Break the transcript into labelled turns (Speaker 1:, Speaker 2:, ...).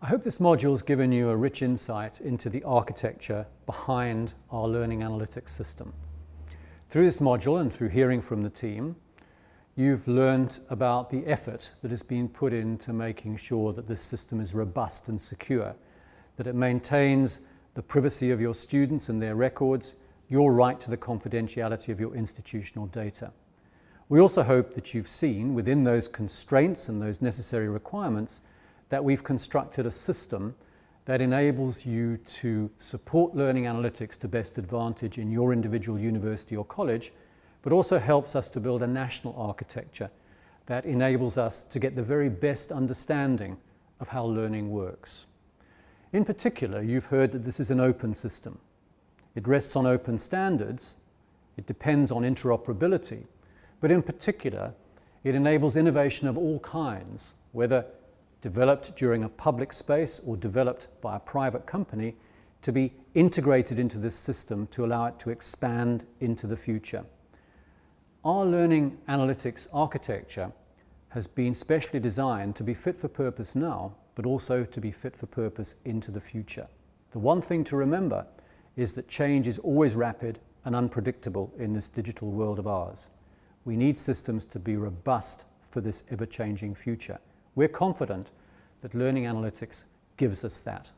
Speaker 1: I hope this module has given you a rich insight into the architecture behind our learning analytics system. Through this module and through hearing from the team, you've learned about the effort that has been put into making sure that this system is robust and secure, that it maintains the privacy of your students and their records, your right to the confidentiality of your institutional data. We also hope that you've seen within those constraints and those necessary requirements that we've constructed a system that enables you to support learning analytics to best advantage in your individual university or college, but also helps us to build a national architecture that enables us to get the very best understanding of how learning works. In particular, you've heard that this is an open system. It rests on open standards, it depends on interoperability, but in particular, it enables innovation of all kinds, whether developed during a public space or developed by a private company to be integrated into this system to allow it to expand into the future. Our learning analytics architecture has been specially designed to be fit for purpose now, but also to be fit for purpose into the future. The one thing to remember is that change is always rapid and unpredictable in this digital world of ours. We need systems to be robust for this ever-changing future. We're confident that learning analytics gives us that.